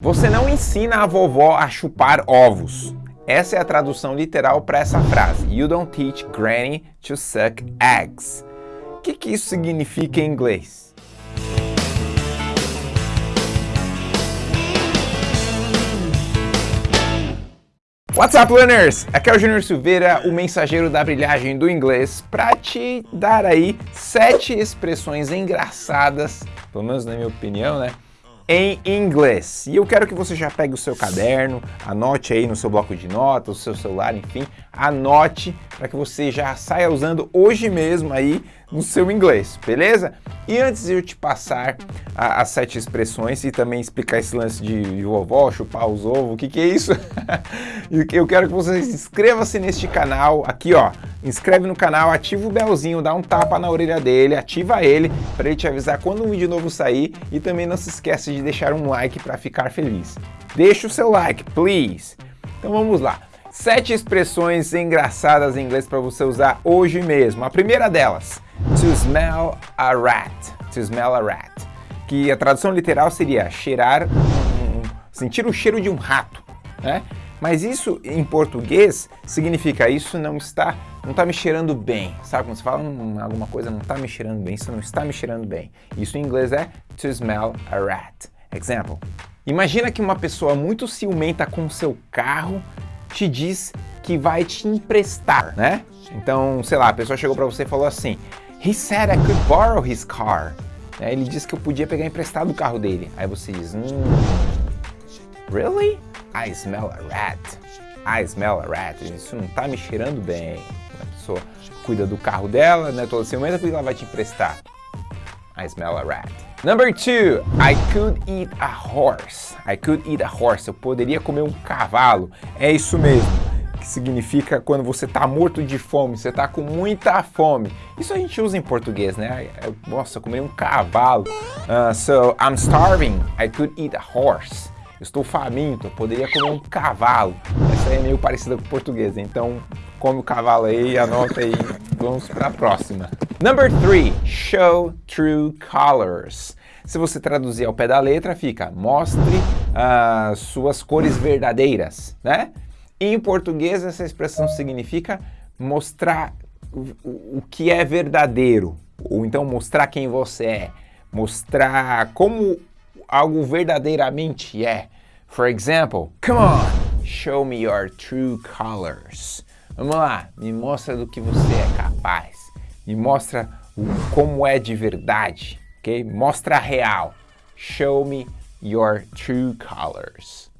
Você não ensina a vovó a chupar ovos. Essa é a tradução literal para essa frase. You don't teach granny to suck eggs. O que, que isso significa em inglês? What's up, learners? Aqui é o Júnior Silveira, o mensageiro da brilhagem do inglês, para te dar aí sete expressões engraçadas, pelo menos na minha opinião, né? Em inglês. E eu quero que você já pegue o seu caderno, anote aí no seu bloco de notas, o seu celular, enfim, anote para que você já saia usando hoje mesmo aí no seu inglês, beleza? E antes de eu te passar as sete expressões e também explicar esse lance de, de vovó, chupar os ovos, o que que é isso? eu quero que você inscreva-se neste canal, aqui ó, inscreve no canal, ativa o belzinho, dá um tapa na orelha dele, ativa ele para ele te avisar quando um vídeo novo sair e também não se esqueça de deixar um like para ficar feliz. Deixa o seu like, please! Então vamos lá. Sete expressões engraçadas em inglês para você usar hoje mesmo. A primeira delas, to smell a rat. To smell a rat. Que a tradução literal seria cheirar, um, sentir o cheiro de um rato, né? Mas isso em português significa isso não está, não está me cheirando bem. Sabe quando você fala hum, alguma coisa não está me cheirando bem, isso não está me cheirando bem. Isso em inglês é to smell a rat. Example. Imagina que uma pessoa muito ciumenta com seu carro te diz que vai te emprestar, né? Então, sei lá, a pessoa chegou para você e falou assim, He said I could borrow his car. Ele disse que eu podia pegar emprestado o carro dele. Aí você diz, hum, Really? I smell a rat. I smell a rat. Isso não tá me cheirando bem. A pessoa cuida do carro dela, né? Toda ciumenta porque ela vai te emprestar. I smell a rat. Number two, I could eat a horse. I could eat a horse. Eu poderia comer um cavalo. É isso mesmo. Que significa quando você tá morto de fome, você tá com muita fome. Isso a gente usa em português, né? Nossa, comer um cavalo. Uh, so, I'm starving. I could eat a horse estou faminto, poderia comer um cavalo. Essa aí é meio parecida com português, então come o cavalo aí, anota aí, vamos para a próxima. Number 3, show true colors. Se você traduzir ao pé da letra, fica mostre uh, suas cores verdadeiras, né? Em português, essa expressão significa mostrar o, o que é verdadeiro, ou então mostrar quem você é, mostrar como algo verdadeiramente é. For example, come on, show me your true colors. Vamos lá, me mostra do que você é capaz. Me mostra como é de verdade, ok? Mostra a real. Show me your true colors.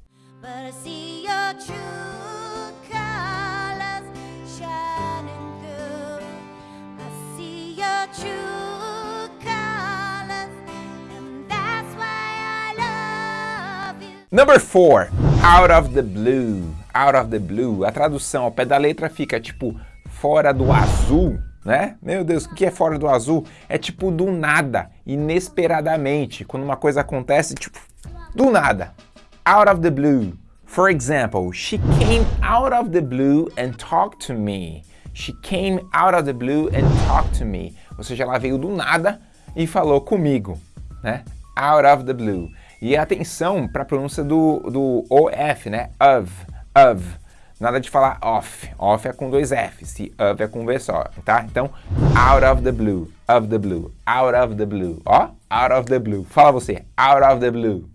Number four, out of the blue, out of the blue. A tradução ao pé da letra fica tipo fora do azul, né? Meu Deus, o que é fora do azul? É tipo do nada, inesperadamente, quando uma coisa acontece, tipo, do nada. Out of the blue. For example, she came out of the blue and talked to me. She came out of the blue and talked to me. Ou seja, ela veio do nada e falou comigo, né? Out of the blue. E atenção para a pronúncia do, do OF, né? Of, of. Nada de falar off. Off é com dois Fs e of é com V só, tá? Então, out of the blue, of the blue, out of the blue. Ó, out of the blue. Fala você, out of the blue.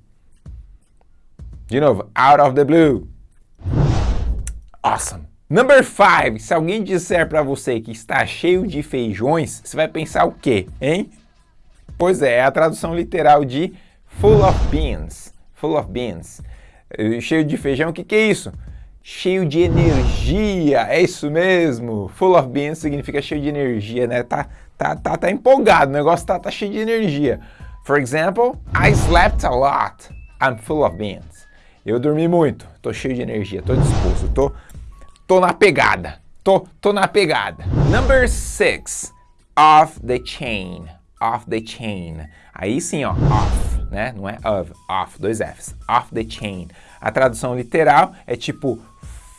De novo, out of the blue. Awesome. Number 5. Se alguém disser para você que está cheio de feijões, você vai pensar o quê, hein? Pois é, é a tradução literal de Full of beans. Full of beans. Eh, cheio de feijão, o que, que é isso? Cheio de energia, é isso mesmo. Full of beans significa cheio de energia, né? Tá, tá, tá, tá empolgado, o negócio tá, tá cheio de energia. For example, I slept a lot. I'm full of beans. Eu dormi muito, tô cheio de energia, tô disposto, tô, tô na pegada. Tô, tô na pegada. Number six, off the chain. Off the chain. Aí sim, ó, off né? Não é of, off, dois Fs. Off the chain. A tradução literal é tipo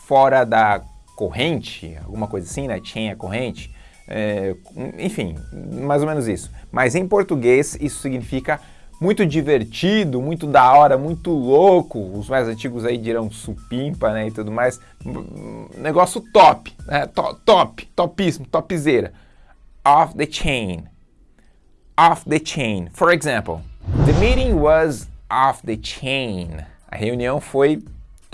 fora da corrente, alguma coisa assim, né? Chain é corrente. É, enfim, mais ou menos isso. Mas em português isso significa muito divertido, muito da hora, muito louco. Os mais antigos aí dirão supimpa, né, e tudo mais. Negócio top, né? Top, top, topíssimo, topzera. Off the chain. Off the chain. For example, the meeting was off the chain. A reunião foi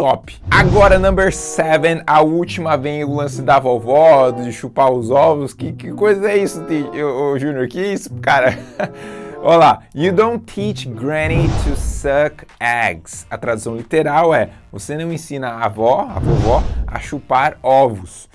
top. Agora, number seven, a última vem o lance da vovó, de chupar os ovos. Que, que coisa é isso, o Júnior? Que isso, cara? Olha lá, you don't teach granny to suck eggs. A tradução literal é, você não ensina a avó, a vovó, a chupar ovos.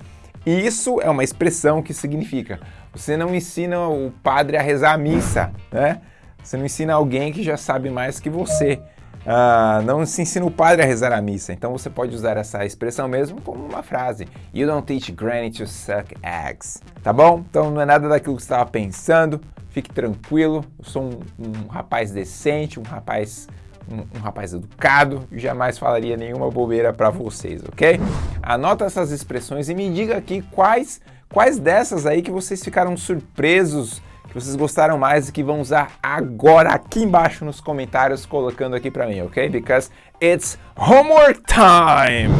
Isso é uma expressão que significa, você não ensina o padre a rezar a missa, né? Você não ensina alguém que já sabe mais que você. Uh, não se ensina o padre a rezar a missa. Então você pode usar essa expressão mesmo como uma frase. You don't teach granny to suck eggs. Tá bom? Então não é nada daquilo que você estava pensando. Fique tranquilo. Eu sou um, um rapaz decente, um rapaz um, um, rapaz educado e jamais falaria nenhuma bobeira para vocês, ok? Anota essas expressões e me diga aqui quais, quais dessas aí que vocês ficaram surpresos que vocês gostaram mais e que vão usar agora aqui embaixo nos comentários colocando aqui para mim, ok? Because it's homework time!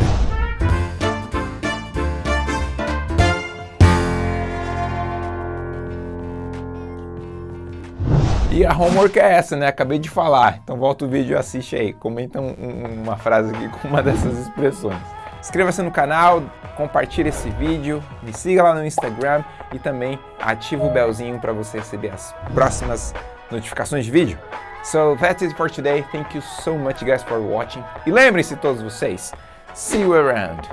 E a homework é essa, né? Acabei de falar. Então volta o vídeo e assiste aí. Comenta um, uma frase aqui com uma dessas expressões. Inscreva-se no canal, compartilhe esse vídeo, me siga lá no Instagram e também ative o belzinho para você receber as próximas notificações de vídeo. So that's it for today. Thank you so much guys for watching. E lembrem-se todos vocês, see you around.